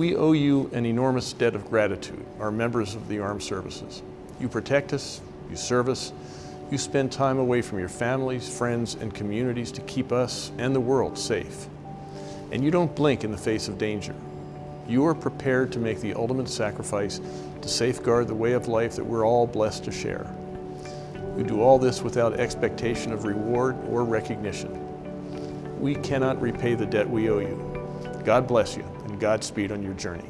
We owe you an enormous debt of gratitude, our members of the armed services. You protect us, you serve us, you spend time away from your families, friends, and communities to keep us and the world safe. And you don't blink in the face of danger. You are prepared to make the ultimate sacrifice to safeguard the way of life that we're all blessed to share. You do all this without expectation of reward or recognition. We cannot repay the debt we owe you. God bless you and Godspeed on your journey.